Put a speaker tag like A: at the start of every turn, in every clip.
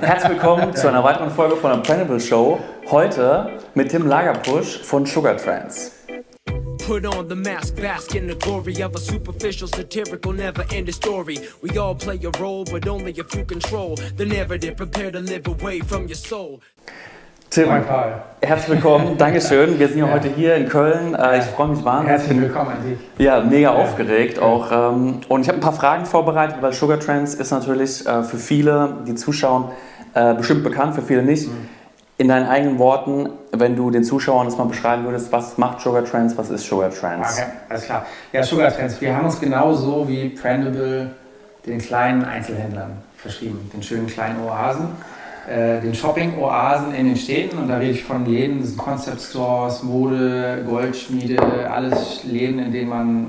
A: Herzlich willkommen zu einer weiteren Folge von der Planable Show. Heute mit Tim Lagerpusch von Sugar Trends. Put on the mask, bask in the glory of a superficial, satirical, never ending story. We all play a role, but only if you control the narrative. Prepare to live away from your soul. Tim, herzlich willkommen, Dankeschön. Wir sind ja, ja, heute hier in Köln. Äh, ich freue mich wahnsinnig.
B: Herzlich willkommen an dich.
A: Ja, mega ja. aufgeregt auch. Ähm, und ich habe ein paar Fragen vorbereitet, weil Sugar Trends ist natürlich äh, für viele, die zuschauen, äh, bestimmt bekannt, für viele nicht. Mhm. In deinen eigenen Worten, wenn du den Zuschauern das mal beschreiben würdest, was macht Sugar Trends, was ist Sugar Trends?
B: Okay, alles klar. Ja, Sugar Trends, wir haben uns genauso wie Prendable den kleinen Einzelhändlern verschrieben, den schönen kleinen Oasen, äh, den Shopping-Oasen in den Städten. Und da rede ich von Läden, Concept Stores, Mode, Goldschmiede, alles Läden, in denen man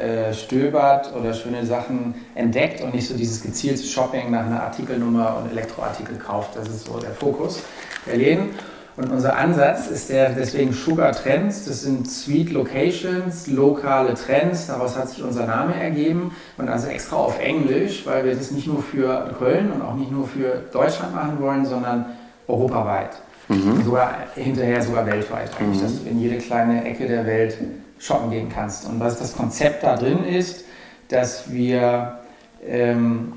B: äh, stöbert oder schöne Sachen entdeckt und nicht so dieses gezielte Shopping nach einer Artikelnummer und Elektroartikel kauft. Das ist so der Fokus der Läden. Und unser Ansatz ist der deswegen Sugar Trends. Das sind Sweet Locations, lokale Trends. Daraus hat sich unser Name ergeben. Und also extra auf Englisch, weil wir das nicht nur für Köln und auch nicht nur für Deutschland machen wollen, sondern europaweit. Mhm. Sogar hinterher sogar weltweit eigentlich, mhm. dass du in jede kleine Ecke der Welt shoppen gehen kannst. Und was das Konzept da drin ist, dass wir ähm,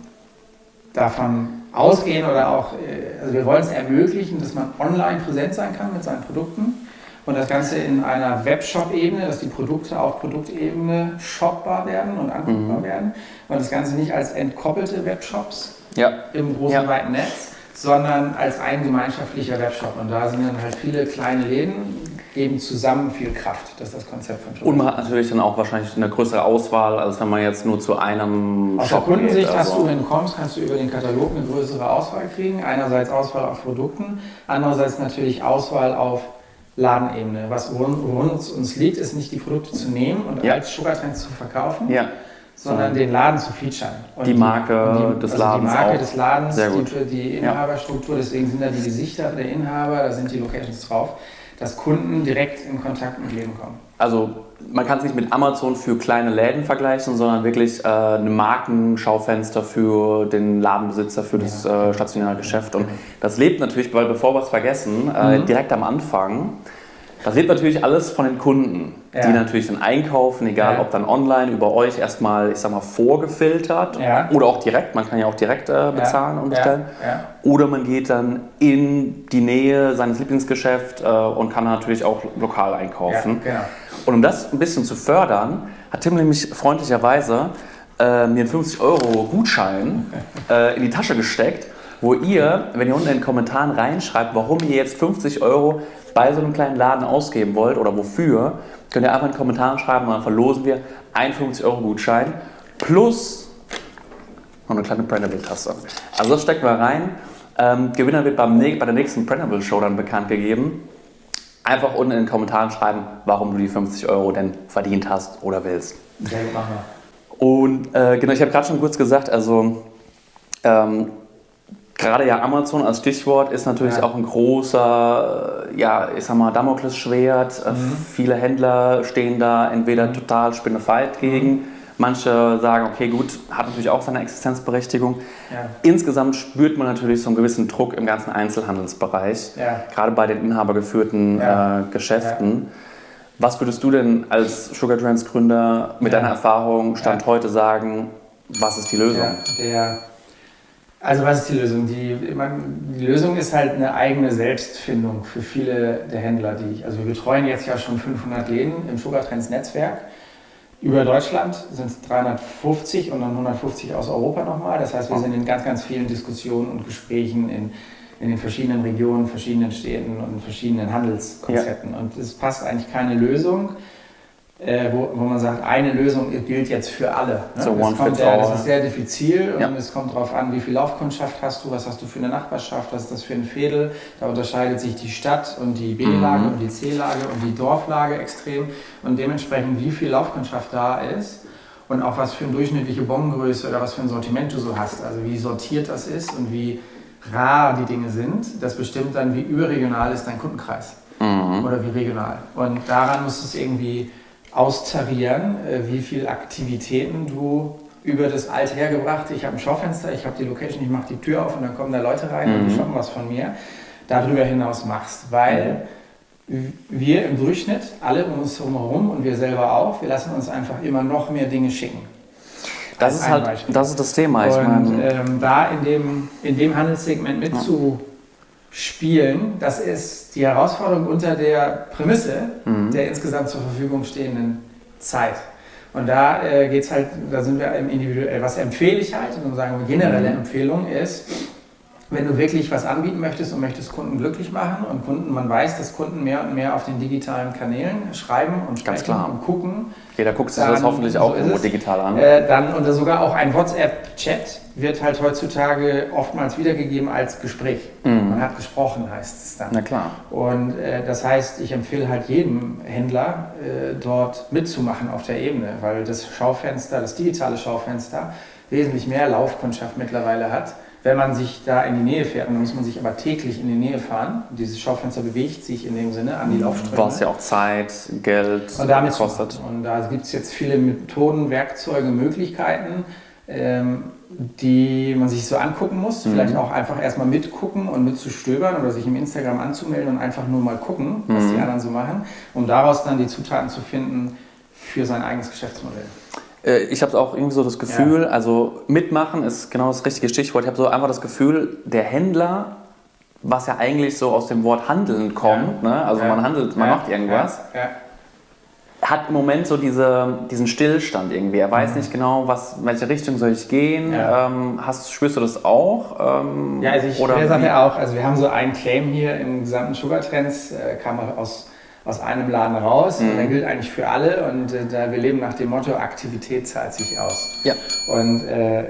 B: davon ausgehen oder auch, äh, also wir wollen es ermöglichen, dass man online präsent sein kann mit seinen Produkten und das Ganze in einer Webshop-Ebene, dass die Produkte auf Produktebene shopbar werden und anguckbar mhm. werden und das Ganze nicht als entkoppelte Webshops ja. im großen, ja. weiten Netz, sondern als ein gemeinschaftlicher Webshop. Und da sind dann halt viele kleine Läden, geben zusammen viel Kraft. Das ist das Konzept von
A: Schule. Und man hat natürlich dann auch wahrscheinlich eine größere Auswahl, als wenn man jetzt nur zu einem
B: Aus Shop der Kundensicht geht, also. hast du, wenn du kommst, kannst du über den Katalog eine größere Auswahl kriegen. Einerseits Auswahl auf Produkten, andererseits natürlich Auswahl auf Ladenebene. Was worin uns, uns liegt, ist nicht die Produkte zu nehmen und ja. als Sugartrends zu verkaufen. Ja sondern den Laden zu featuren.
A: Und die Marke die, des also Ladens.
B: Die Marke auch. des Ladens, die, die, Inhaberstruktur, deswegen sind da die Gesichter der Inhaber, da sind die Locations drauf dass Kunden direkt in Kontakt mit Leben kommen.
A: Also man kann es nicht mit Amazon für kleine Läden vergleichen, sondern wirklich äh, ein Markenschaufenster für den Ladenbesitzer, für das äh, stationäre Geschäft. Und das lebt natürlich, weil bevor wir es vergessen, äh, mhm. direkt am Anfang das lebt natürlich alles von den Kunden, ja. die natürlich dann einkaufen, egal ja. ob dann online über euch erstmal, ich sag mal, vorgefiltert ja. oder auch direkt, man kann ja auch direkt äh, bezahlen und bestellen. Oder man geht dann in die Nähe seines Lieblingsgeschäfts äh, und kann natürlich auch lokal einkaufen. Genau. Und um das ein bisschen zu fördern, hat Tim nämlich freundlicherweise äh, mir einen 50 Euro Gutschein äh, in die Tasche gesteckt wo ihr, wenn ihr unten in den Kommentaren reinschreibt, warum ihr jetzt 50 Euro bei so einem kleinen Laden ausgeben wollt oder wofür, könnt ihr einfach in den Kommentaren schreiben und dann verlosen wir einen 50 Euro Gutschein plus noch eine kleine Printable-Tasse. Also das stecken wir rein. Ähm, Gewinner wird beim, bei der nächsten Printable Show dann bekannt gegeben. Einfach unten in den Kommentaren schreiben, warum du die 50 Euro denn verdient hast oder willst. Sehr gut, machen wir. Und äh, genau, ich habe gerade schon kurz gesagt, also ähm, Gerade ja Amazon als Stichwort ist natürlich ja. auch ein großer, äh, ja, ich sag mal, Damoklesschwert. Äh, mhm. Viele Händler stehen da entweder mhm. total spinnefeit gegen. Mhm. Manche sagen, okay, gut, hat natürlich auch seine Existenzberechtigung. Ja. Insgesamt spürt man natürlich so einen gewissen Druck im ganzen Einzelhandelsbereich, ja. gerade bei den inhabergeführten äh, Geschäften. Was würdest du denn als Sugar Trends Gründer mit deiner Erfahrung Stand heute sagen, was ist die Lösung?
B: Der also was ist die Lösung? Die, die Lösung ist halt eine eigene Selbstfindung für viele der Händler, die ich, also wir betreuen jetzt ja schon 500 Läden im Sugar Trends Netzwerk. Über Deutschland sind es 350 und dann 150 aus Europa nochmal. Das heißt, wir sind in ganz, ganz vielen Diskussionen und Gesprächen in, in den verschiedenen Regionen, verschiedenen Städten und verschiedenen Handelskonzepten. Ja. Und es passt eigentlich keine Lösung äh, wo, wo, man sagt, eine Lösung gilt jetzt für alle. Ne? So one kommt der, das ist sehr diffizil ja. und es kommt darauf an, wie viel Laufkundschaft hast du, was hast du für eine Nachbarschaft, was ist das für ein Fädel. Da unterscheidet sich die Stadt und die B-Lage mhm. und die C-Lage und die Dorflage extrem und dementsprechend, wie viel Laufkundschaft da ist und auch was für eine durchschnittliche Bombengröße oder was für ein Sortiment du so hast. Also wie sortiert das ist und wie rar die Dinge sind, das bestimmt dann, wie überregional ist dein Kundenkreis mhm. oder wie regional. Und daran musst du es irgendwie austarieren, äh, wie viele Aktivitäten du über das Althergebrachte, ich habe ein Schaufenster, ich habe die Location, ich mache die Tür auf und dann kommen da Leute rein mhm. und die shoppen was von mir, darüber hinaus machst. Weil mhm. wir im Durchschnitt, alle um uns herum und wir selber auch, wir lassen uns einfach immer noch mehr Dinge schicken.
A: Das ist halt, Beispiel. das ist das Thema.
B: Ich und meine, ähm, da in dem, in dem Handelssegment mitzuspielen, das ist die Herausforderung unter der Prämisse mhm. der insgesamt zur Verfügung stehenden Zeit. Und da äh, geht es halt, da sind wir im individuell. Was empfehle ich halt, und sagen wir generelle mhm. Empfehlung ist, wenn du wirklich was anbieten möchtest und möchtest Kunden glücklich machen und Kunden, man weiß, dass Kunden mehr und mehr auf den digitalen Kanälen schreiben und sprechen und gucken.
A: Jeder guckt sich das hoffentlich auch so irgendwo digital an.
B: Äh, dann und sogar auch ein WhatsApp-Chat wird halt heutzutage oftmals wiedergegeben als Gespräch. Mhm. Man hat gesprochen, heißt es dann.
A: Na klar.
B: Und äh, das heißt, ich empfehle halt jedem Händler äh, dort mitzumachen auf der Ebene, weil das Schaufenster, das digitale Schaufenster wesentlich mehr Laufkundschaft mittlerweile hat wenn man sich da in die Nähe fährt, dann muss man sich aber täglich in die Nähe fahren. Dieses Schaufenster bewegt sich in dem Sinne an die Laufströme.
A: Was ja auch Zeit, Geld
B: und damit kostet. Und da gibt es jetzt viele Methoden, Werkzeuge, Möglichkeiten, ähm, die man sich so angucken muss. Mhm. Vielleicht auch einfach erstmal mitgucken und mitzustöbern oder sich im Instagram anzumelden und einfach nur mal gucken, was mhm. die anderen so machen, um daraus dann die Zutaten zu finden für sein eigenes Geschäftsmodell.
A: Äh, ich habe auch irgendwie so das Gefühl, ja. also mitmachen ist genau das richtige Stichwort. Ich habe so einfach das Gefühl, der Händler, was ja eigentlich so aus dem Wort Handeln kommt, ja. ne? also ja. man handelt, man macht irgendwas, hat im Moment so diese, diesen Stillstand irgendwie. Er weiß mhm. nicht genau, was, in welche Richtung soll ich gehen. Ähm, hast, spürst du das auch?
B: Ähm, ja, also ich oder sage auch, also wir haben so einen Claim hier im gesamten Sugar Trends, äh, kam aus aus einem Laden raus mhm. und der gilt eigentlich für alle und äh, da wir leben nach dem Motto Aktivität zahlt sich aus.
A: Ja.
B: Und äh,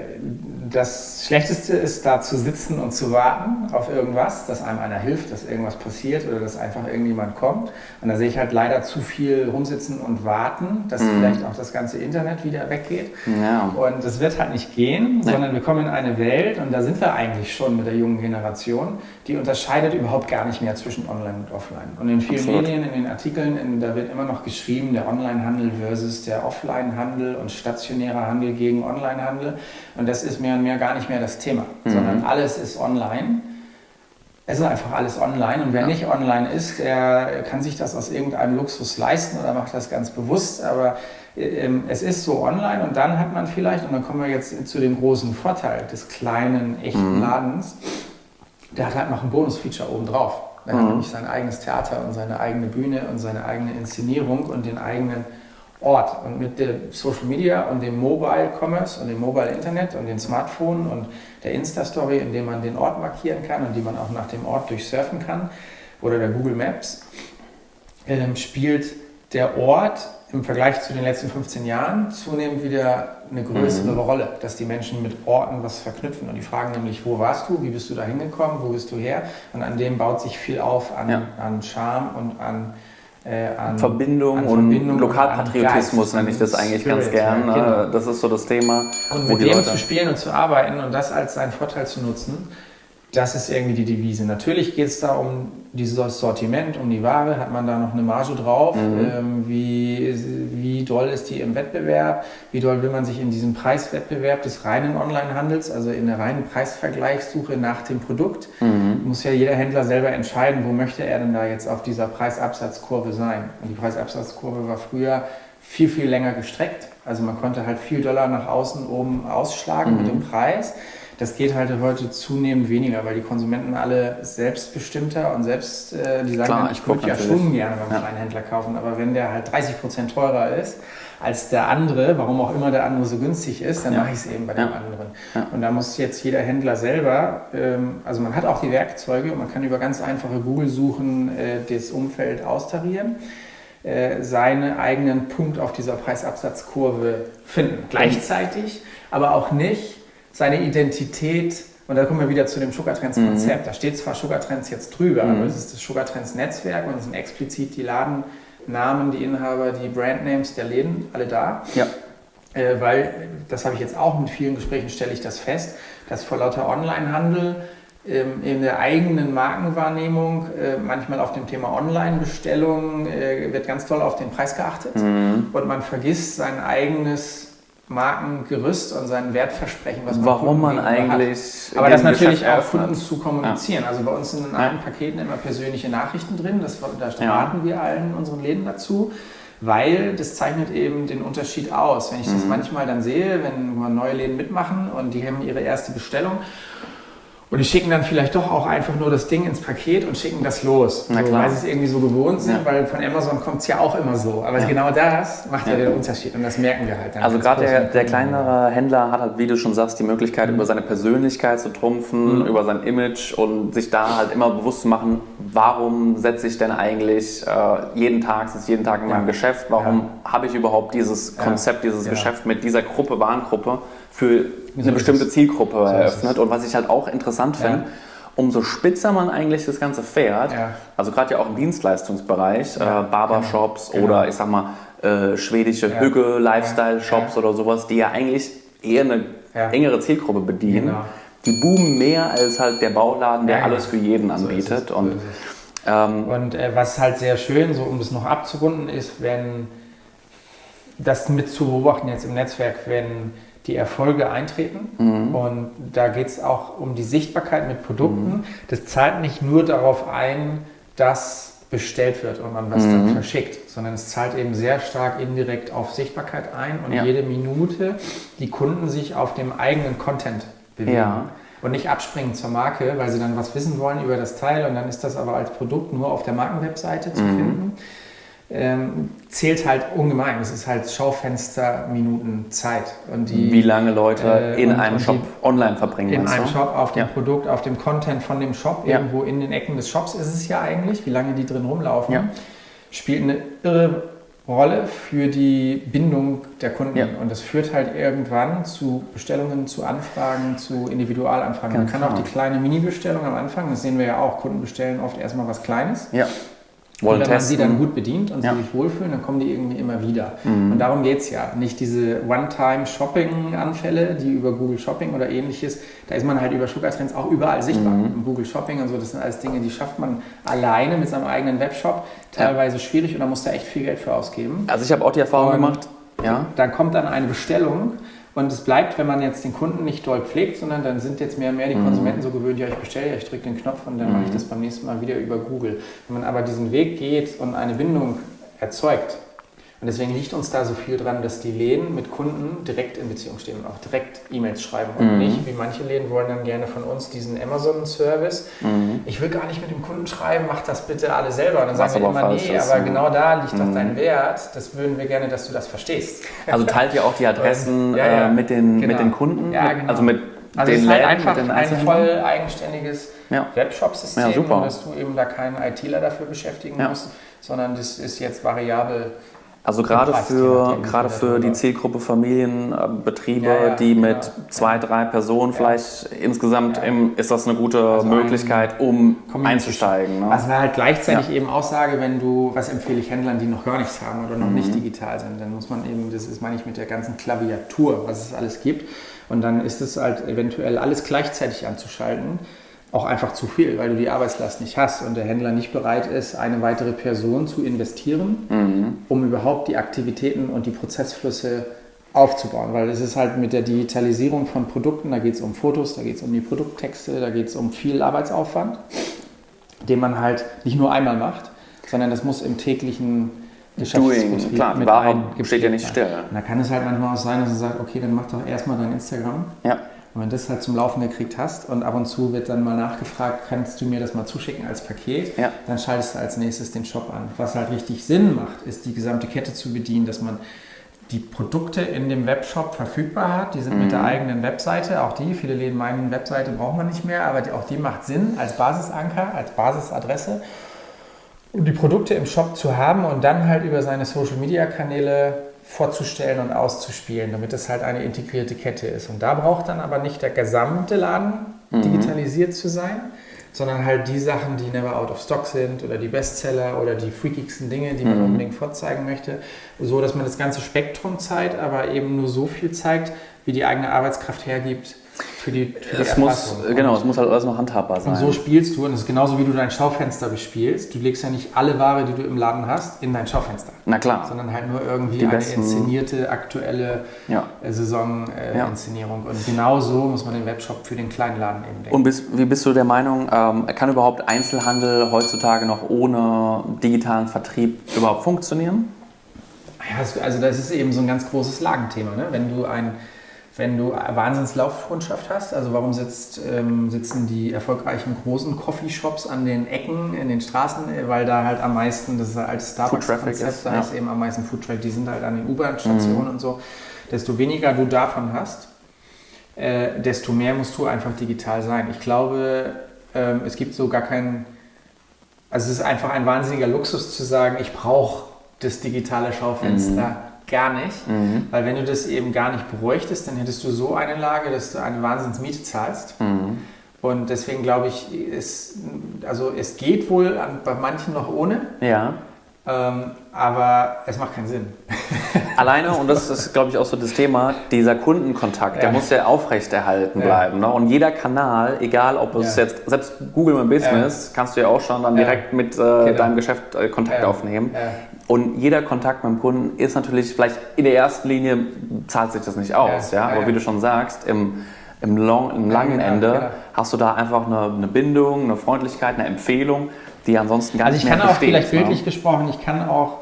B: das Schlechteste ist, da zu sitzen und zu warten auf irgendwas, dass einem einer hilft, dass irgendwas passiert oder dass einfach irgendjemand kommt. Und da sehe ich halt leider zu viel rumsitzen und warten, dass mhm. vielleicht auch das ganze Internet wieder weggeht. Ja. Und das wird halt nicht gehen, ja. sondern wir kommen in eine Welt, und da sind wir eigentlich schon mit der jungen Generation, die unterscheidet überhaupt gar nicht mehr zwischen Online und Offline. Und in vielen Absolut. Medien, in den Artikeln, in, da wird immer noch geschrieben, der Onlinehandel versus der Offlinehandel und stationärer Handel gegen Onlinehandel. Und das ist mehr und mehr gar nicht mehr das Thema, mhm. sondern alles ist online. Es ist einfach alles online und wer ja. nicht online ist, der kann sich das aus irgendeinem Luxus leisten oder macht das ganz bewusst. Aber ähm, es ist so online und dann hat man vielleicht, und dann kommen wir jetzt zu dem großen Vorteil des kleinen, echten mhm. Ladens, der hat halt noch ein Bonusfeature obendrauf. Er hat mhm. nämlich sein eigenes Theater und seine eigene Bühne und seine eigene Inszenierung und den eigenen Ort. Und mit der Social Media und dem Mobile Commerce und dem Mobile Internet und den Smartphones und der Insta-Story, in dem man den Ort markieren kann und die man auch nach dem Ort durchsurfen kann, oder der Google Maps, äh, spielt der Ort im Vergleich zu den letzten 15 Jahren zunehmend wieder eine größere mhm. Rolle, dass die Menschen mit Orten was verknüpfen. Und die fragen nämlich, wo warst du, wie bist du da hingekommen, wo bist du her? Und an dem baut sich viel auf an, ja. an Charme und an,
A: an Verbindung, an Verbindung und Lokalpatriotismus nenne ich das eigentlich Spirit, ganz gern. Ja, genau. Das ist so das Thema.
B: Und mit dem zu spielen und zu arbeiten und das als seinen Vorteil zu nutzen, das ist irgendwie die Devise. Natürlich geht es da um dieses Sortiment, um die Ware. Hat man da noch eine Marge drauf? Mhm. Ähm, wie, wie doll ist die im Wettbewerb? Wie doll will man sich in diesem Preiswettbewerb des reinen Onlinehandels, also in der reinen Preisvergleichssuche nach dem Produkt, mhm. muss ja jeder Händler selber entscheiden, wo möchte er denn da jetzt auf dieser Preisabsatzkurve sein. Und die Preisabsatzkurve war früher viel, viel länger gestreckt. Also man konnte halt viel Dollar nach außen oben ausschlagen mhm. mit dem Preis. Das geht halt heute zunehmend weniger, weil die Konsumenten alle selbstbestimmter und selbst, äh, die sagen, Klar, dann, ich würde ja schon gerne beim ja. Händler kaufen, aber wenn der halt 30 Prozent teurer ist als der andere, warum auch immer der andere so günstig ist, dann ja. mache ich es eben bei ja. dem anderen. Ja. Und da muss jetzt jeder Händler selber, ähm, also man hat auch die Werkzeuge und man kann über ganz einfache Google-Suchen äh, das Umfeld austarieren äh, seinen eigenen Punkt auf dieser Preisabsatzkurve finden. Gleichzeitig aber auch nicht seine Identität, und da kommen wir wieder zu dem Sugartrends-Konzept, mhm. da steht zwar Sugartrends jetzt drüber, mhm. aber es ist das Sugartrends-Netzwerk und es sind explizit die Ladennamen, die Inhaber, die Brandnames der Läden, alle da.
A: Ja.
B: Äh, weil, das habe ich jetzt auch mit vielen Gesprächen, stelle ich das fest, dass vor lauter Onlinehandel ähm, in der eigenen Markenwahrnehmung, äh, manchmal auf dem Thema Online-Bestellung, äh, wird ganz toll auf den Preis geachtet mhm. und man vergisst sein eigenes Markengerüst und sein Wertversprechen,
A: was man Warum man eigentlich.
B: Hat. Aber das natürlich auch Kunden zu kommunizieren. Ja. Also bei uns sind in allen Paketen immer persönliche Nachrichten drin. Das, da raten ja. wir allen unseren Läden dazu weil das zeichnet eben den Unterschied aus. Wenn ich das mhm. manchmal dann sehe, wenn neue Läden mitmachen und die haben ihre erste Bestellung und die schicken dann vielleicht doch auch einfach nur das Ding ins Paket und schicken das los. So, weil sie es irgendwie so gewohnt sind, ja. weil von Amazon kommt es ja auch immer so. Aber ja. genau das macht ja. ja. den Unterschied und das merken wir halt dann.
A: Also gerade der, der kleinere Händler hat halt, wie du schon sagst, die Möglichkeit, mhm. über seine Persönlichkeit zu trumpfen, mhm. über sein Image und sich da halt immer bewusst zu machen, warum setze ich denn eigentlich äh, jeden Tag, sitze jeden Tag in meinem Geschäft, warum habe ich überhaupt dieses Konzept, dieses Geschäft mit dieser Gruppe, Warengruppe für eine bestimmte Zielgruppe so eröffnet. Und was ich halt auch interessant finde, ja. umso spitzer man eigentlich das Ganze fährt, ja. also gerade ja auch im Dienstleistungsbereich, ja. äh, Barbershops genau. oder ich sag mal äh, schwedische Hügge, Lifestyle-Shops oder sowas, die ja eigentlich eher eine engere Zielgruppe bedienen. Genau. Die boomen mehr als halt der Bauladen, der alles für jeden anbietet. So und
B: ähm, und äh, was halt sehr schön, so um das noch abzurunden, ist, wenn das mit zu beobachten jetzt im Netzwerk, wenn die Erfolge eintreten. Mhm. Und da geht es auch um die Sichtbarkeit mit Produkten. Mhm. Das zahlt nicht nur darauf ein, dass bestellt wird und man was mhm. dann verschickt, sondern es zahlt eben sehr stark indirekt auf Sichtbarkeit ein und ja. jede Minute die Kunden sich auf dem eigenen Content bewegen. Ja. Und nicht abspringen zur Marke, weil sie dann was wissen wollen über das Teil und dann ist das aber als Produkt nur auf der Markenwebseite zu mhm. finden ähm, zählt halt ungemein. Es ist halt Schaufensterminuten Zeit.
A: Und die, Wie lange Leute äh, in und, einem und Shop online verbringen.
B: In einem du? Shop, auf dem ja. Produkt, auf dem Content von dem Shop, ja. irgendwo in den Ecken des Shops ist es ja eigentlich, wie lange die drin rumlaufen, ja. spielt eine irre Rolle für die Bindung der Kunden. Ja. Und das führt halt irgendwann zu Bestellungen, zu Anfragen, zu Individualanfragen. Ganz Man kann genau. auch die kleine Mini-Bestellung am Anfang, das sehen wir ja auch, Kunden bestellen oft erstmal was Kleines. Ja wollen und wenn testen. man sie dann gut bedient und ja. sie sich wohlfühlen, dann kommen die irgendwie immer wieder. Mhm. Und darum geht es ja. Nicht diese One-Time-Shopping-Anfälle, die über Google Shopping oder ähnliches, da ist man halt über Sugar Trends auch überall sichtbar. Mhm. Google Shopping und so, das sind alles Dinge, die schafft man alleine mit seinem eigenen Webshop. Teilweise ja. schwierig und da muss da echt viel Geld für ausgeben.
A: Also ich habe auch die Erfahrung und gemacht,
B: ja. Dann kommt dann eine Bestellung und es bleibt, wenn man jetzt den Kunden nicht doll pflegt, sondern dann sind jetzt mehr und mehr die mhm. Konsumenten so gewöhnt, ja, ich bestelle, ja, ich drücke den Knopf und dann mhm. mache ich das beim nächsten Mal wieder über Google. Wenn man aber diesen Weg geht und eine Bindung erzeugt, und deswegen liegt uns da so viel dran, dass die Läden mit Kunden direkt in Beziehung stehen und auch direkt E-Mails schreiben und mhm. nicht, wie manche Läden wollen dann gerne von uns diesen Amazon-Service. Mhm. Ich will gar nicht mit dem Kunden schreiben, mach das bitte alle selber. Und dann sagen wir immer, nee, ist, aber genau da liegt mhm. doch dein Wert. Das würden wir gerne, dass du das verstehst.
A: Also teilt ihr auch die Adressen ja, ja. Äh, mit, den, genau. mit den Kunden? Ja, genau. Also mit also den es ist halt
B: einfach ein voll eigenständiges ja. Webshop-System, ja, dass du eben da keinen ITler dafür beschäftigen musst, sondern das ist jetzt variabel
A: also gerade für, gerade für die Zielgruppe Familienbetriebe, ja, ja, die mit ja, zwei, drei Personen vielleicht insgesamt im, ist das eine gute also Möglichkeit, um einzusteigen.
B: Ne? Was ich halt gleichzeitig eben auch sage, wenn du, was empfehle ich Händlern, die noch gar nichts haben oder noch mhm. nicht digital sind, dann muss man eben, das ist meine ich mit der ganzen Klaviatur, was es alles gibt. Und dann ist es halt eventuell alles gleichzeitig anzuschalten auch einfach zu viel, weil du die Arbeitslast nicht hast und der Händler nicht bereit ist, eine weitere Person zu investieren, mhm. um überhaupt die Aktivitäten und die Prozessflüsse aufzubauen. Weil es ist halt mit der Digitalisierung von Produkten, da geht es um Fotos, da geht es um die Produkttexte, da geht es um viel Arbeitsaufwand, den man halt nicht nur einmal macht, sondern das muss im täglichen
A: Geschäftsbetrieb Klar, mit Ware steht ja nicht still.
B: Und da kann es halt manchmal auch sein, dass man sagt, okay, dann mach doch erstmal dein Instagram. Ja und wenn du das halt zum Laufen gekriegt hast und ab und zu wird dann mal nachgefragt, kannst du mir das mal zuschicken als Paket, ja. dann schaltest du als nächstes den Shop an. Was halt richtig Sinn macht, ist die gesamte Kette zu bedienen, dass man die Produkte in dem Webshop verfügbar hat. Die sind mhm. mit der mhm. eigenen Webseite, auch die, viele Läden meinen, Webseite braucht man nicht mehr, aber die, auch die macht Sinn als Basisanker, als Basisadresse, um die Produkte im Shop zu haben und dann halt über seine Social-Media-Kanäle vorzustellen und auszuspielen, damit es halt eine integrierte Kette ist. Und da braucht dann aber nicht der gesamte Laden mhm. digitalisiert zu sein, sondern halt die Sachen, die never out of stock sind oder die Bestseller oder die freakigsten Dinge, die man mhm. unbedingt vorzeigen möchte, so dass man das ganze Spektrum zeigt, aber eben nur so viel zeigt, wie die eigene Arbeitskraft hergibt für die, für die
A: Es muss, genau, es muss halt alles noch handhabbar sein.
B: Und so spielst du, und es ist genauso wie du dein Schaufenster bespielst. Du legst ja nicht alle Ware, die du im Laden hast, in dein Schaufenster.
A: Na klar.
B: Sondern halt nur irgendwie
A: Die
B: eine
A: besten-
B: inszenierte, aktuelle
A: Ja.
B: äh, Saison-Inszenierung. Äh,
A: Ja.
B: Und genau so muss man den Webshop für den kleinen Laden eben denken.
A: Und bist, wie bist du der Meinung, ähm, kann überhaupt Einzelhandel heutzutage noch ohne digitalen Vertrieb überhaupt funktionieren?
B: Ja, also das ist eben so ein ganz großes Lagenthema. Ne? Wenn du ein wenn du Wahnsinnslaufkundschaft hast, also warum sitzt, ähm, sitzen die erfolgreichen großen Coffeeshops an den Ecken in den Straßen, weil da halt am meisten, das ist altes
A: Traffic
B: Starbucks-Konzept,
A: ist,
B: da
A: ja.
B: ist eben am meisten Foodtraffic, die sind halt an den U-Bahn-Stationen und so. Desto weniger du davon hast, äh, desto mehr musst du einfach digital sein. Ich glaube, ähm, es gibt so gar keinen, also es ist einfach ein wahnsinniger Luxus zu sagen, ich brauche das digitale Schaufenster gar nicht,
A: Mhm.
B: weil wenn du das eben gar nicht bräuchtest, dann hättest du so eine Lage, dass du eine Wahnsinnsmiete zahlst.
A: Mhm.
B: Und deswegen glaube ich, es, also es geht wohl an, bei manchen noch ohne,
A: Ja.
B: ähm, aber es macht keinen Sinn.
A: Alleine, und das ist, glaube ich, auch so das Thema, dieser Kundenkontakt, der
B: Ja.
A: muss ja aufrechterhalten
B: Ja.
A: bleiben. Ne? Und jeder Kanal, egal ob es
B: Ja.
A: jetzt, selbst Google My Business, kannst du ja auch schon dann direkt mit äh,
B: Genau.
A: deinem Geschäft äh, Kontakt aufnehmen. Und jeder Kontakt mit dem Kunden ist natürlich, vielleicht in der ersten Linie zahlt sich das nicht aus, ja,
B: Ja.
A: Aber wie du schon sagst, im, im, long, im langen
B: genau,
A: Ende
B: genau.
A: hast du da einfach eine, eine Bindung, eine Freundlichkeit, eine Empfehlung, die ansonsten gar
B: Also
A: nicht
B: ich
A: mehr
B: kann auch vielleicht
A: ne?
B: bildlich gesprochen, ich kann auch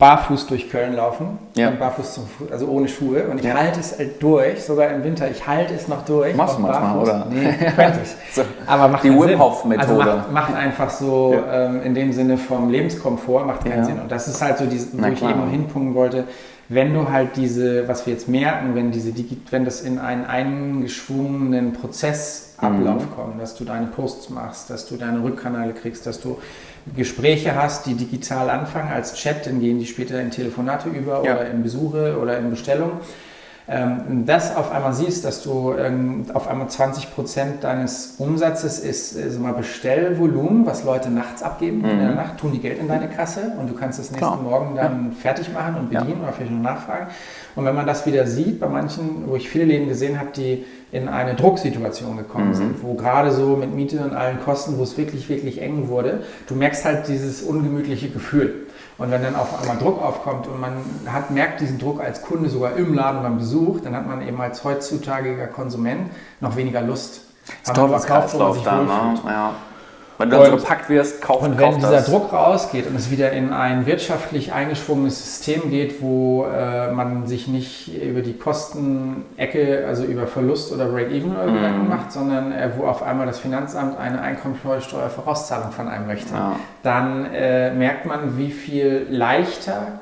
B: barfuß durch Köln laufen,
A: Ja.
B: barfuß zum, Fu- also ohne Schuhe und ich
A: Ja.
B: halte es halt durch, sogar im Winter, ich halte es noch durch.
A: Machst du manchmal,
B: barfuß.
A: oder?
B: Nee, könnte ich.
A: So.
B: Aber macht
A: Die Wim. Hof Methode.
B: Also macht, macht einfach so ähm, in dem Sinne vom Lebenskomfort macht keinen
A: Ja.
B: Sinn. Und das ist halt so, dieses, wo
A: Na
B: ich
A: klar.
B: eben hinpunkten wollte. Wenn du halt diese, was wir jetzt merken, wenn diese wenn das in einen eingeschwungenen Prozessablauf
A: Mhm.
B: kommt, dass du deine Posts machst, dass du deine Rückkanäle kriegst, dass du Gespräche hast, die digital anfangen als Chat, dann gehen die später in Telefonate über
A: Ja.
B: oder in Besuche oder in Bestellungen ähm, das auf einmal siehst, dass du ähm, auf einmal 20 Prozent deines Umsatzes ist äh, so mal Bestellvolumen, was Leute nachts abgeben. In der Nacht tun die Geld in deine Kasse und du kannst es nächsten
A: Klar.
B: Morgen dann fertig machen und
A: Ja.
B: bedienen oder vielleicht noch nachfragen. Und wenn man das wieder sieht, bei manchen, wo ich viele Läden gesehen habe, die in eine Drucksituation gekommen
A: Mhm.
B: sind, wo gerade so mit Miete und allen Kosten, wo es wirklich, wirklich eng wurde, du merkst halt dieses ungemütliche Gefühl. Und wenn dann auf einmal Druck aufkommt und man hat, merkt diesen Druck als Kunde sogar im Laden beim Besuch, dann hat man eben als heutzutagiger Konsument noch weniger Lust.
A: Das
B: man
A: Teufelskreislauf
B: sich
A: da, ne? Ja. Wenn du dann so
B: Und-
A: gepackt wirst, kauf,
B: Und wenn dieser
A: das.
B: Druck rausgeht und es wieder in ein wirtschaftlich eingeschwungenes System geht, wo äh, man sich nicht über die Kostenecke, also über Verlust oder Break-Even oder
A: Mhm.
B: Gedanken macht, sondern äh, wo auf einmal das Finanzamt eine Einkommensteuervorauszahlung von einem möchte,
A: Ja.
B: dann äh, merkt man, wie viel leichter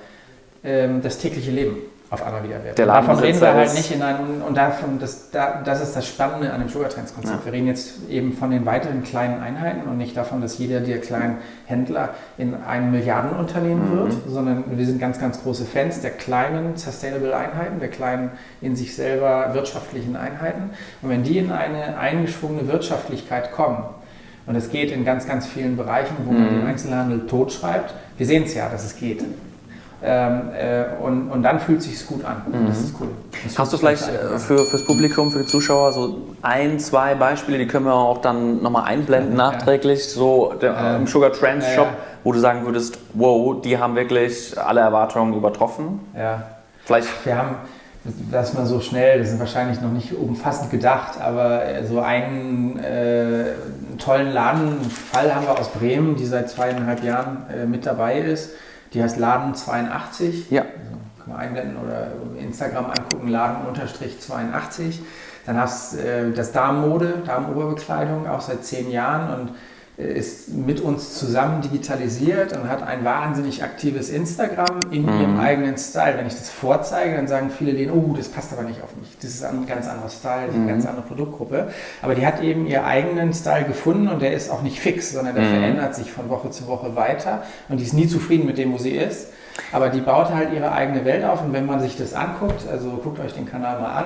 B: ähm, das tägliche Leben auf einmal wieder wird.
A: Der
B: davon reden wir halt nicht in einem, und davon, das, da, das ist das Spannende an dem Sugar Trends Konzept.
A: Ja.
B: Wir reden jetzt eben von den weiteren kleinen Einheiten und nicht davon, dass jeder der kleinen Händler in ein Milliardenunternehmen
A: Mhm.
B: wird, sondern wir sind ganz, ganz große Fans der kleinen Sustainable Einheiten, der kleinen in sich selber wirtschaftlichen Einheiten. Und wenn die in eine eingeschwungene Wirtschaftlichkeit kommen, und es geht in ganz, ganz vielen Bereichen, wo man
A: Mhm.
B: den Einzelhandel totschreibt, wir sehen es ja, dass es geht. Ähm, äh, und, und dann fühlt es sich gut an. Das ist cool. Das
A: Hast du vielleicht äh, für, fürs Publikum, für die Zuschauer so ein, zwei Beispiele, die können wir auch dann nochmal einblenden
B: Ja.
A: nachträglich, so der,
B: Ähm,
A: im Sugar Trends
B: ja,
A: Shop,
B: ja.
A: wo du sagen würdest, wow, die haben wirklich alle Erwartungen übertroffen.
B: Ja.
A: Vielleicht,
B: Wir haben, das mal so schnell, das ist wahrscheinlich noch nicht umfassend gedacht, aber äh, so einen äh, tollen Ladenfall haben wir aus Bremen, die seit zweieinhalb Jahren äh, mit dabei ist. Die heißt Laden 82.
A: ja,
B: Also, kann man einblenden oder Instagram angucken, Laden-82. Dann hast du äh, das Damenmode, Damenoberbekleidung, auch seit zehn Jahren und ist mit uns zusammen digitalisiert und hat ein wahnsinnig aktives Instagram in
A: Mhm.
B: ihrem eigenen Style. Wenn ich das vorzeige, dann sagen viele Läden, oh, das passt aber nicht auf mich. Das ist ein ganz anderer Style, ist eine ganz andere Produktgruppe. Aber die hat eben ihren eigenen Style gefunden und der ist auch nicht fix, sondern der
A: Mhm.
B: verändert sich von Woche zu Woche weiter und die ist nie zufrieden mit dem, wo sie ist. Aber die baut halt ihre eigene Welt auf und wenn man sich das anguckt, also guckt euch den Kanal mal an,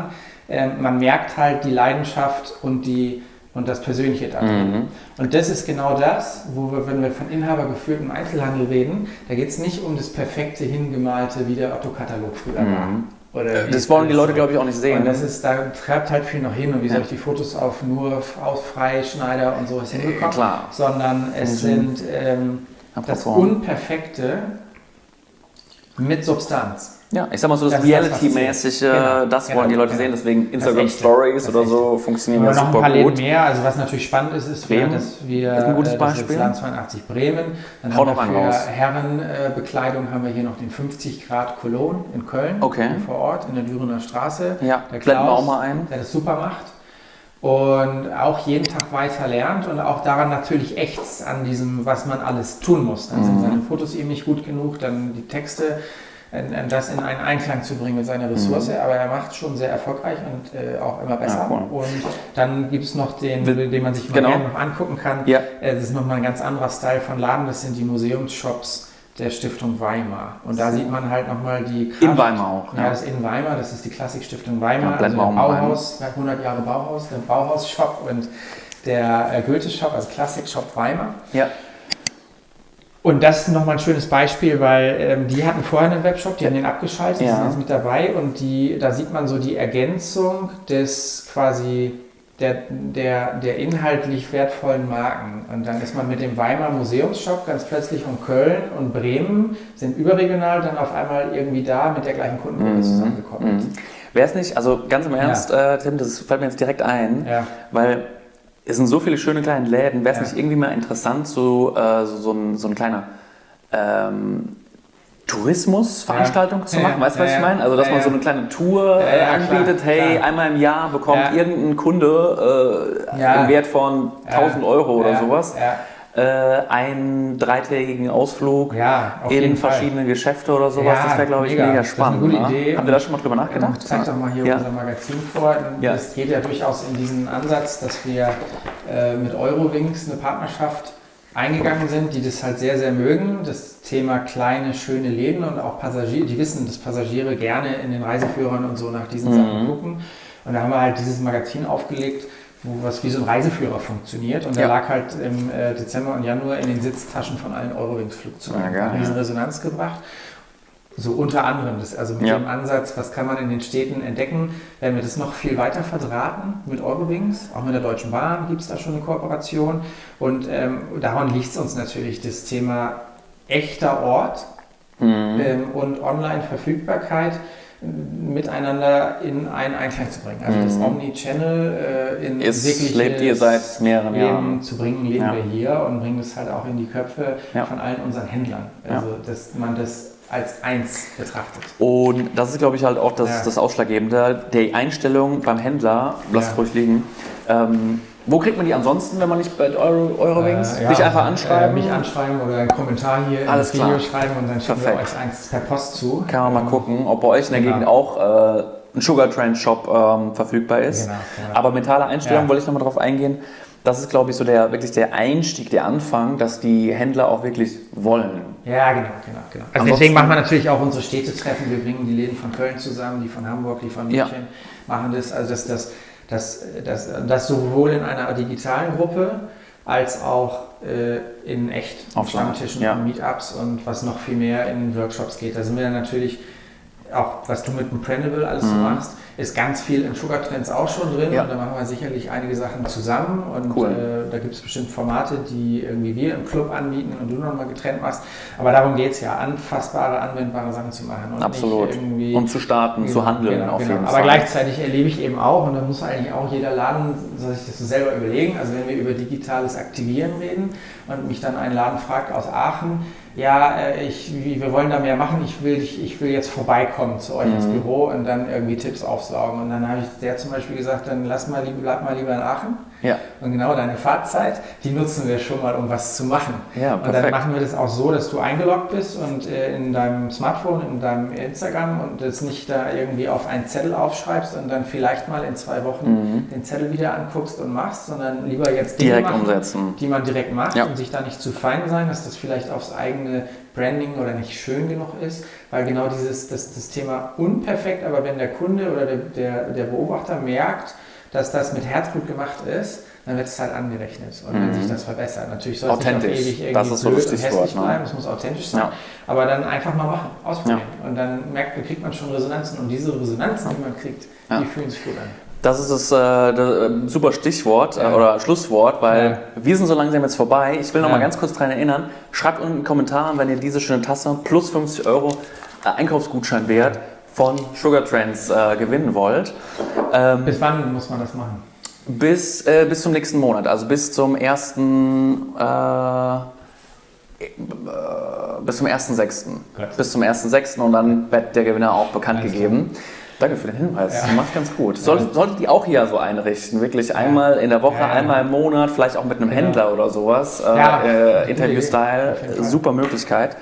B: ähm, man merkt halt die Leidenschaft und, die, und das Persönliche da.
A: Mhm.
B: Und das ist genau das, wo wir, wenn wir von inhabergeführtem Einzelhandel reden, da geht es nicht um das perfekte, hingemalte, wie der Otto-Katalog früher war.
A: Mhm.
B: Oder
A: das wollen die Leute, glaube ich, auch nicht sehen.
B: Und das ist, da treibt halt viel noch hin. Und wie soll ich die Fotos auf nur auf Freischneider und sowas hinbekommen?
A: Klar.
B: Sondern es sind ähm, das Unperfekte mit Substanz.
A: Ja, ich sag mal so, das, das Reality-mäßige, genau, das wollen genau, die Leute sehen, deswegen Instagram Stories oder so funktionieren
B: ja super noch ein paar gut. mehr, also was natürlich spannend ist, ist,
A: Bremen
B: dass wir,
A: ist ein gutes Beispiel.
B: Das ist Land 82 Bremen, dann
A: Hau
B: haben
A: wir
B: für. Herrenbekleidung haben wir hier noch den 50 Grad Cologne in Köln,
A: okay.
B: vor Ort, in der Dürener Straße.
A: Ja, der blenden wir auch mal ein.
B: Der das super macht und auch jeden Tag weiter lernt und auch daran natürlich ächzt an diesem, was man alles tun muss. Dann sind mhm. seine Fotos eben nicht gut genug, dann die Texte das in einen Einklang zu bringen mit seiner Ressource, mhm. aber er macht es schon sehr erfolgreich und äh, auch immer besser. Ja, cool. Und dann gibt es noch den, den man sich
A: genau.
B: gerne noch angucken kann.
A: Ja.
B: Äh, das ist nochmal ein ganz anderer Style von Laden, das sind die Museumsshops der Stiftung Weimar. Und da sieht man halt nochmal die
A: Kraft. In Weimar auch.
B: Ja, ja das ist in Weimar, das ist die Klassikstiftung Weimar,
A: ja,
B: also der Bauhaus, 100 Jahre Bauhaus, der Bauhaus-Shop und der äh, Goethe-Shop, also Klassik-Shop Weimar.
A: Ja.
B: Und das ist nochmal ein schönes Beispiel, weil ähm, die hatten vorher einen Webshop, die haben den abgeschaltet, ja. sind jetzt mit dabei und die, da sieht man so die Ergänzung des quasi der, der, der inhaltlich wertvollen Marken. Und dann ist man mit dem Weimar Museumsshop ganz plötzlich um Köln und Bremen, sind überregional dann auf einmal irgendwie da mit der gleichen Kundengruppe mhm. zusammengekommen. Mhm.
A: Wäre es nicht, also ganz im Ernst, ja. äh, Tim, das fällt mir jetzt direkt ein,
B: ja.
A: weil es sind so viele schöne kleine Läden. Wäre es ja. nicht irgendwie mal interessant, so, äh, so, so, ein, so ein kleiner ähm, Tourismusveranstaltung ja. zu machen? Ja. Weißt du, was ich meine? Also, dass man so eine kleine Tour anbietet. Klar, hey, klar. einmal im Jahr bekommt irgendein Kunde äh, im Wert von 1000 Euro oder sowas äh, einen dreitägigen Ausflug
B: ja,
A: in verschiedene Fall. Geschäfte oder sowas. Ja, das wäre, glaube ich, mega, mega spannend.
B: Das ne? Idee.
A: Habt ihr da schon mal drüber nachgedacht?
B: Ich zeig doch mal hier ja. unser Magazin vor. Das geht ja durchaus in diesen Ansatz, dass wir äh, mit Eurowings eine Partnerschaft eingegangen sind, die das halt sehr, sehr mögen. Das Thema kleine, schöne Läden und auch Passagiere, die wissen, dass Passagiere gerne in den Reiseführern und so nach diesen mhm. Sachen gucken. Und da haben wir halt dieses Magazin aufgelegt, wo was wie so ein Reiseführer funktioniert. Und der lag halt im äh, Dezember und Januar in den Sitztaschen von allen Eurowings-Flugzeugen.
A: Ja,
B: Hat riesen Resonanz gebracht. So unter anderem, das, also mit ja. dem Ansatz, was kann man in den Städten entdecken, werden wir das noch viel weiter verdrahten mit Eurowings. Auch mit der Deutschen Bahn gibt es da schon eine Kooperation. Und ähm, daran liegt es uns natürlich, das Thema echter Ort mhm. ähm, und Online-Verfügbarkeit miteinander in einen Einklang zu bringen. Also mhm. das Omni-Channel äh, in
A: Ist, wirklich lebt ihr seit mehreren
B: Leben
A: Jahren.
B: zu bringen, leben ja. wir hier und bringen das halt auch in die Köpfe
A: ja.
B: von allen unseren Händlern. Also ja. dass man das als eins betrachtet.
A: Und das ist, glaube ich, halt auch das, das Ausschlaggebende. Die Einstellung beim Händler, lasst es ruhig liegen, ähm, wo kriegt man die ansonsten, wenn man nicht bei Euro, Eurowings? Äh, ja, dich einfach anschreiben?
B: Äh, mich anschreiben oder einen Kommentar hier
A: Alles
B: ins Video schreiben und dann schicken wir euch eins per Post zu.
A: Kann man mal ähm, gucken, ob bei euch in der genau. Gegend auch äh, ein Sugar Trend Shop ähm, verfügbar ist.
B: Genau,
A: genau. Aber mentale Einstellung ja. wollte ich nochmal drauf eingehen. Das ist, glaube ich, so der wirklich der Einstieg, der Anfang, dass die Händler auch wirklich wollen.
B: Ja, genau, genau, genau. Also deswegen machen wir natürlich auch unsere Städtetreffen. Wir bringen die Läden von Köln zusammen, die von Hamburg, die von München, ja. machen das. Also das, das dass das, das sowohl in einer digitalen Gruppe als auch äh, in echt
A: auf
B: Stammtischen
A: ja.
B: und Meetups und was noch viel mehr in Workshops geht. Da sind wir dann natürlich auch, was du mit dem Printable alles mhm. so machst, ist ganz viel in Sugar Trends auch schon drin
A: ja.
B: und da machen wir sicherlich einige Sachen zusammen und
A: cool.
B: äh, da gibt es bestimmt Formate, die irgendwie wir im Club anbieten und du nochmal getrennt machst. Aber darum geht es ja, anfassbare, anwendbare Sachen zu machen.
A: Und Absolut. und zu starten,
B: genau,
A: zu handeln
B: genau,
A: auf
B: genau.
A: jeden
B: Aber
A: Fall.
B: gleichzeitig erlebe ich eben auch, und da muss eigentlich auch jeder Laden sich das so selber überlegen, also wenn wir über digitales Aktivieren reden und mich dann ein Laden fragt aus Aachen, ja, äh, ich, wir wollen da mehr machen, ich will, ich, ich will jetzt vorbeikommen zu euch mhm. ins Büro und dann irgendwie Tipps aufsaugen. Und dann habe ich der zum Beispiel gesagt, dann lass mal, bleib mal lieber in Aachen.
A: Ja.
B: Und genau deine Fahrzeit, die nutzen wir schon mal, um was zu machen.
A: Ja,
B: und dann machen wir das auch so, dass du eingeloggt bist und äh, in deinem Smartphone, in deinem Instagram und das nicht da irgendwie auf einen Zettel aufschreibst und dann vielleicht mal in zwei Wochen mhm. den Zettel wieder anguckst und machst, sondern lieber jetzt
A: Dinge direkt machen, umsetzen.
B: die man direkt macht
A: ja.
B: und sich da nicht zu fein sein, dass das vielleicht aufs eigene Branding oder nicht schön genug ist, weil genau dieses das, das Thema unperfekt, aber wenn der Kunde oder der, der, der Beobachter merkt, dass das mit Herzblut gemacht ist, dann wird es halt angerechnet. Und wenn sich das verbessert, natürlich soll es nicht
A: Authentisch.
B: auf ewig irgendwie
A: Das ist so
B: blöd
A: das
B: und hässlich
A: ne?
B: bleiben, es muss authentisch sein.
A: Ja.
B: Aber dann einfach mal machen, ausprobieren. Und dann merkt, kriegt man schon Resonanzen und diese Resonanzen, die man kriegt,
A: Ja.
B: die fühlen sich gut an.
A: Das ist das, äh, das äh, super Stichwort äh,
B: Ja.
A: oder Schlusswort, weil
B: Ja.
A: wir sind so langsam jetzt vorbei. Ich will noch
B: Ja.
A: mal ganz kurz daran erinnern, schreibt unten in den Kommentaren, wenn ihr diese schöne Tasse plus 50 Euro äh, Einkaufsgutschein wert von Sugar Trends äh, gewinnen wollt. Ähm,
B: Bis wann muss man das machen?
A: bis, äh, bis zum nächsten Monat, also bis zum ersten äh, äh, bis zum 1.6.
B: Gut.
A: Bis zum 1.6. und dann wird der Gewinner auch bekannt
B: Alles
A: gegeben. Danke für den Hinweis.
B: Ja.
A: Du machst ganz gut. Solltet, solltet ihr auch hier so einrichten, wirklich einmal in der Woche,
B: Ja.
A: einmal im Monat, vielleicht auch mit einem. Händler oder sowas. Äh,
B: Ja,
A: äh, Interview-Style, super Möglichkeit.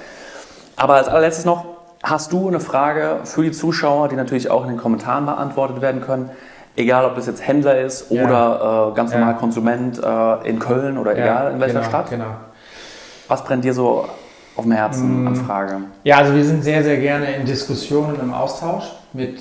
A: Aber als allerletztes noch, hast du eine Frage für die Zuschauer, die natürlich auch in den Kommentaren beantwortet werden können? Egal, ob das jetzt Händler ist
B: Ja.
A: oder äh, ganz
B: Ja.
A: normal Konsument äh, in Köln oder egal in welcher
B: genau,
A: Stadt.
B: Genau.
A: Was brennt dir so auf dem Herzen
B: Mm.
A: an Frage?
B: Ja, also wir sind sehr, sehr gerne in Diskussionen, im Austausch mit,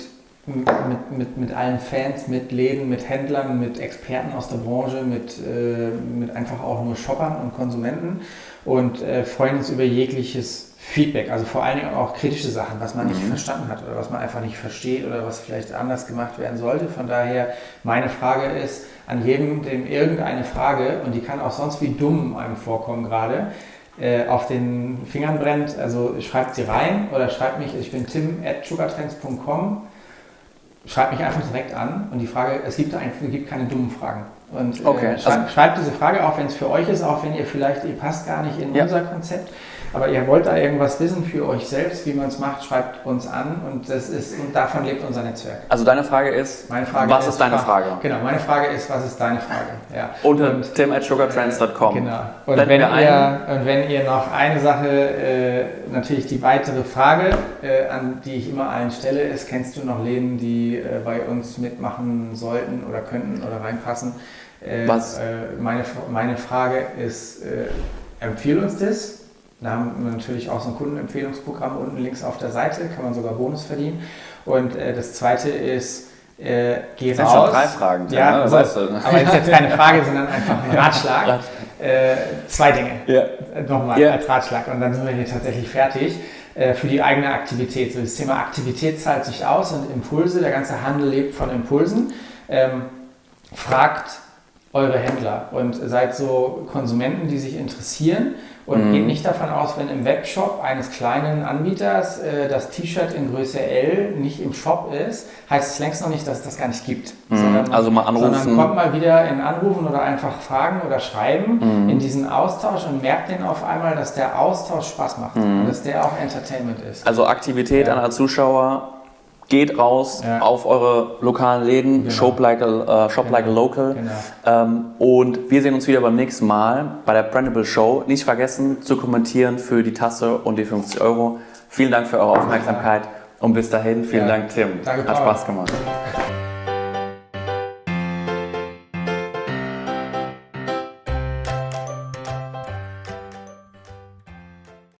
B: mit, mit, mit allen Fans, mit Läden, mit Händlern, mit Experten aus der Branche, mit, äh, mit einfach auch nur Shoppern und Konsumenten und äh, freuen uns über jegliches Feedback, also vor allen Dingen auch kritische Sachen, was man nicht
A: Mhm.
B: verstanden hat oder was man einfach nicht versteht oder was vielleicht anders gemacht werden sollte. Von daher, meine Frage ist an jedem, dem irgendeine Frage, und die kann auch sonst wie dumm einem vorkommen gerade, äh, auf den Fingern brennt, also schreibt sie rein oder schreibt mich, ich bin tim at sugartrends.com, schreibt mich einfach direkt an und die Frage, es gibt, ein, es gibt keine dummen Fragen. Und äh,
A: Okay,
B: schreibt,
A: also-
B: schreibt diese Frage, auch wenn es für euch ist, auch wenn ihr vielleicht, ihr passt gar nicht in
A: Ja.
B: unser Konzept, aber ihr wollt da irgendwas wissen für euch selbst, wie man es macht, schreibt uns an und das ist, und davon lebt unser Netzwerk.
A: Also deine Frage ist,
B: Frage
A: was ist deine Frage?
B: Genau, meine Frage ist, was ist deine Frage? Ja.
A: Unter tim at sugartrends.com.
B: Genau. Und wenn, ihr, und wenn ihr noch eine Sache, äh, natürlich die weitere Frage, äh, an die ich immer allen stelle, ist, kennst du noch Läden, die äh, bei uns mitmachen sollten oder könnten oder reinpassen? Äh,
A: Was?
B: Äh, meine, meine Frage ist, äh, empfiehl uns das. Da haben wir natürlich auch so ein Kundenempfehlungsprogramm unten links auf der Seite, kann man sogar Bonus verdienen. Und äh, das zweite ist, äh, geh
A: Das sind
B: raus.
A: schon drei Fragen.
B: Ja,
A: ne?
B: also,
A: weißt du.
B: aber das ist jetzt keine Frage, sondern einfach ein Ratschlag. Äh, zwei Dinge.
A: Ja.
B: Äh, Nochmal
A: Ja.
B: als Ratschlag. Und dann sind wir hier tatsächlich fertig. Äh, für die eigene Aktivität. So das Thema Aktivität zahlt sich aus und Impulse. Der ganze Handel lebt von Impulsen. Ähm, fragt eure Händler und seid so Konsumenten, die sich interessieren und
A: Mhm.
B: geht nicht davon aus, wenn im Webshop eines kleinen Anbieters äh, das T-Shirt in Größe L nicht im Shop ist, heißt es längst noch nicht, dass es das gar nicht gibt.
A: Mhm. Also mal anrufen.
B: Sondern kommt mal wieder in Anrufen oder einfach fragen oder schreiben
A: Mhm.
B: in diesen Austausch und merkt den auf einmal, dass der Austausch Spaß macht
A: Mhm.
B: und dass der auch Entertainment ist.
A: Also Aktivität
B: Ja.
A: an Zuschauer. Geht raus
B: Ja.
A: auf eure lokalen Läden,
B: Genau.
A: shop, like a, äh, shop
B: Genau.
A: like a local.
B: Genau.
A: Ähm, und wir sehen uns wieder beim nächsten Mal bei der Brandable Show. Nicht vergessen zu kommentieren für die Tasse und die 50 Euro. Vielen Dank für eure Aufmerksamkeit und bis dahin, vielen
B: Ja.
A: Dank Tim.
B: Danke,
A: Hat. Spaß gemacht.